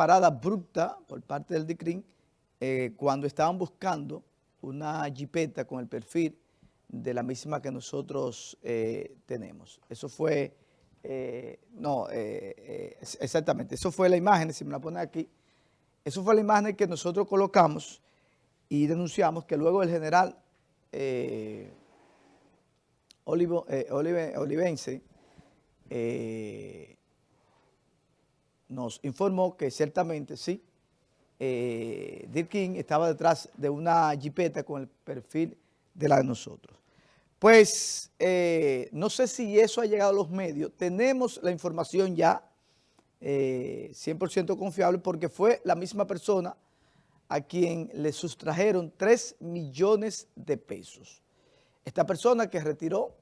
parada abrupta por parte del DICRIN eh, cuando estaban buscando una jipeta con el perfil de la misma que nosotros eh, tenemos. Eso fue, eh, no, exactamente, eso fue la imagen, si me la ponen aquí, eso fue la imagen que nosotros colocamos y denunciamos que luego el general Olivo, Olivense nos informó que ciertamente sí, eh, Dirkin estaba detrás de una jipeta con el perfil de la de nosotros. Pues eh, no sé si eso ha llegado a los medios, tenemos la información ya 100% eh, confiable porque fue la misma persona a quien le sustrajeron 3 millones de pesos. Esta persona que retiró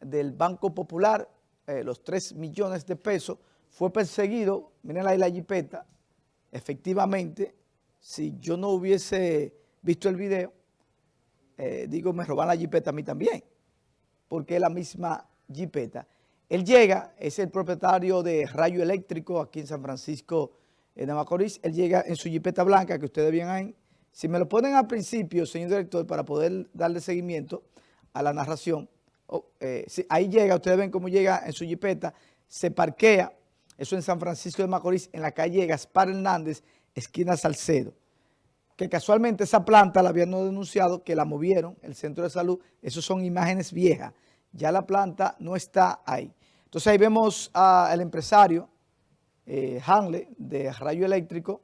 del Banco Popular eh, los 3 millones de pesos fue perseguido, miren ahí la jipeta, efectivamente, si yo no hubiese visto el video, eh, digo, me roban la jipeta a mí también, porque es la misma jipeta. Él llega, es el propietario de Rayo Eléctrico aquí en San Francisco en Macorís, él llega en su jipeta blanca que ustedes ven ahí. Si me lo ponen al principio, señor director, para poder darle seguimiento a la narración, oh, eh, ahí llega, ustedes ven cómo llega en su jipeta, se parquea, eso en San Francisco de Macorís, en la calle Gaspar Hernández, esquina Salcedo. Que casualmente esa planta la habían denunciado, que la movieron, el centro de salud. Esas son imágenes viejas. Ya la planta no está ahí. Entonces ahí vemos al empresario eh, Hanley de Rayo Eléctrico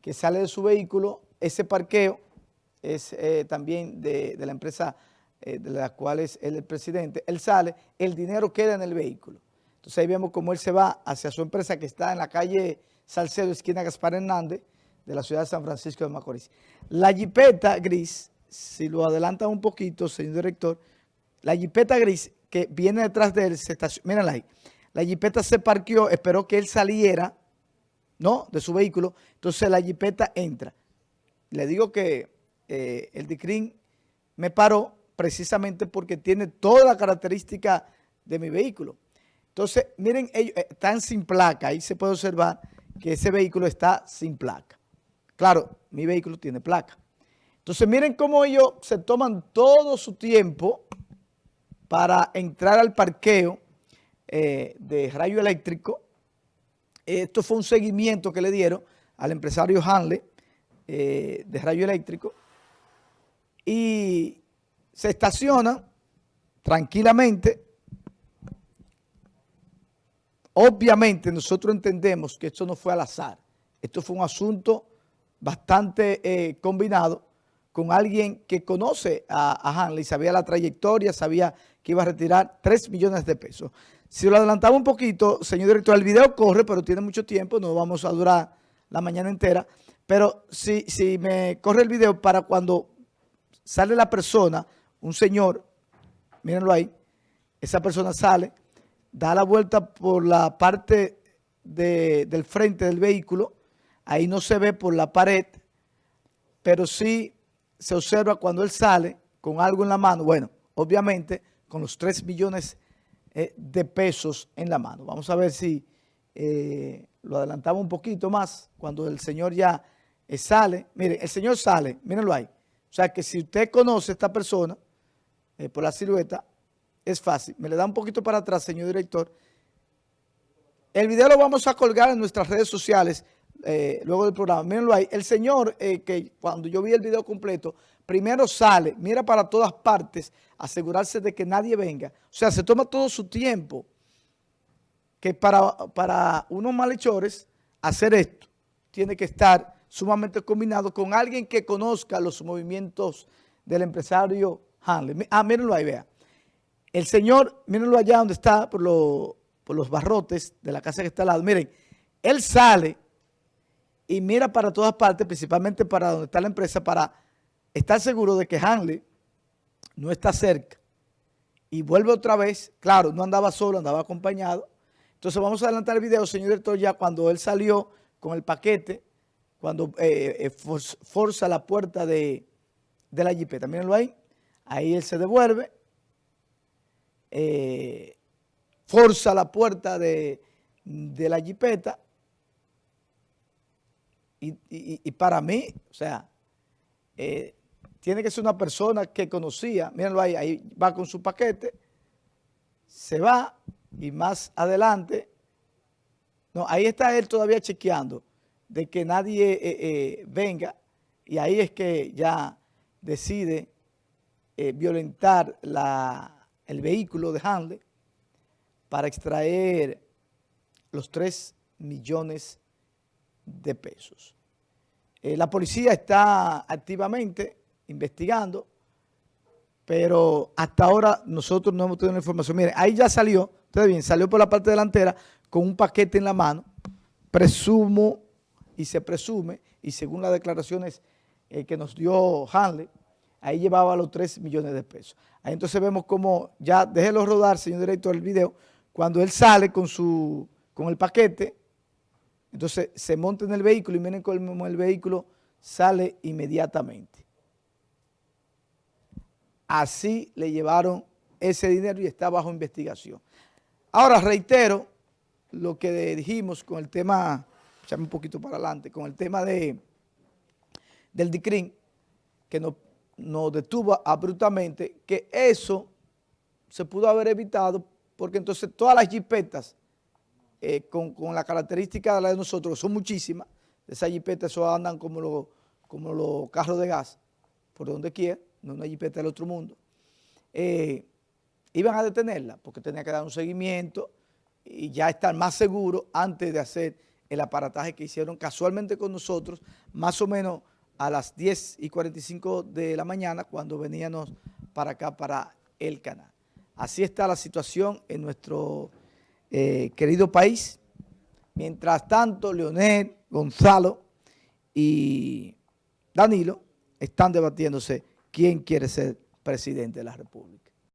que sale de su vehículo. Ese parqueo es eh, también de, la empresa eh, de la cual es el presidente. Él sale, el dinero queda en el vehículo. Entonces ahí vemos cómo él se va hacia su empresa que está en la calle Salcedo, esquina Gaspar Hernández, de la ciudad de San Francisco de Macorís. La jipeta gris, si lo adelanta un poquito, señor director, la jipeta gris que viene detrás de él, se mírenla ahí, la jipeta se parqueó, esperó que él saliera, ¿no?, de su vehículo, entonces la jipeta entra. Le digo que eh, el DICRIN me paró precisamente porque tiene toda la característica de mi vehículo. Entonces, miren, ellos eh, están sin placa. Ahí se puede observar que ese vehículo está sin placa. Claro, mi vehículo tiene placa. Entonces, miren cómo ellos se toman todo su tiempo para entrar al parqueo eh, de rayo eléctrico. Esto fue un seguimiento que le dieron al empresario Hanley eh, de rayo eléctrico y se estaciona tranquilamente Obviamente nosotros entendemos que esto no fue al azar. Esto fue un asunto bastante eh, combinado con alguien que conoce a, Hanley, sabía la trayectoria, sabía que iba a retirar 3 millones de pesos. Si lo adelantaba un poquito, señor director, el video corre, pero tiene mucho tiempo, no vamos a durar la mañana entera, pero si, si me corre el video para cuando sale la persona, un señor, mírenlo ahí, esa persona sale, da la vuelta por la parte del frente del vehículo, ahí no se ve por la pared, pero sí se observa cuando él sale con algo en la mano, bueno, obviamente con los 3 millones eh, de pesos en la mano. Vamos a ver si eh, lo adelantamos un poquito más, cuando el señor ya eh, sale, mire, el señor sale, mírenlo ahí, o sea que si usted conoce a esta persona por la silueta, es fácil. Me le da un poquito para atrás, señor director. El video lo vamos a colgar en nuestras redes sociales eh, luego del programa. Mírenlo ahí. El señor, eh, que cuando yo vi el video completo, primero sale, mira para todas partes, asegurarse de que nadie venga. O sea, se toma todo su tiempo. Que para, para unos malhechores hacer esto tiene que estar sumamente combinado con alguien que conozca los movimientos del empresario Hanley. Ah, mírenlo ahí, vea. El señor, mírenlo allá donde está, por, los barrotes de la casa que está al lado. Miren, él sale y mira para todas partes, principalmente para donde está la empresa, para estar seguro de que Hanley no está cerca. Y vuelve otra vez, claro, no andaba solo, andaba acompañado. Entonces vamos a adelantar el video, señor director, ya cuando él salió con el paquete, cuando eh, eh, forza la puerta de, de la jipeta. Mírenlo ahí, ahí él se devuelve eh, forza la puerta de, la jipeta Y, para mí, o sea, eh, tiene que ser una persona que conocía, mírenlo ahí, ahí va con su paquete, se va y más adelante, no, ahí está él todavía chequeando de que nadie eh, eh, venga y ahí es que ya decide violentar la, el vehículo de Handley para extraer los 3 millones de pesos. Eh, la policía está activamente investigando, pero hasta ahora nosotros no hemos tenido información. Miren, ahí ya salió, ustedes bien, salió por la parte delantera con un paquete en la mano, presumo y se presume, y según las declaraciones eh, que nos dio Hanley, ahí llevaba los 3 millones de pesos. Ahí entonces vemos como, ya déjelo rodar, señor director, el video, cuando él sale con, su, con el paquete, entonces se monta en el vehículo y miren cómo el vehículo sale inmediatamente. Así le llevaron ese dinero y está bajo investigación. Ahora reitero lo que dijimos con el tema, echame un poquito para adelante, con el tema de, del DICRIN, que nos, nos detuvo abruptamente, que eso se pudo haber evitado porque entonces todas las jipetas eh, con, la característica de la de nosotros, que son muchísimas, esas jipetas eso andan como los, como carros de gas, por donde quiera, no una jipeta del otro mundo, eh, iban a detenerla porque tenía que dar un seguimiento y ya estar más seguro antes de hacer el aparataje que hicieron casualmente con nosotros, más o menos a las 10 y 45 de la mañana cuando veníamos para acá, para el canal. Así está la situación en nuestro eh, querido país. Mientras tanto, Leonel, Gonzalo y Danilo están debatiéndose quién quiere ser presidente de la República.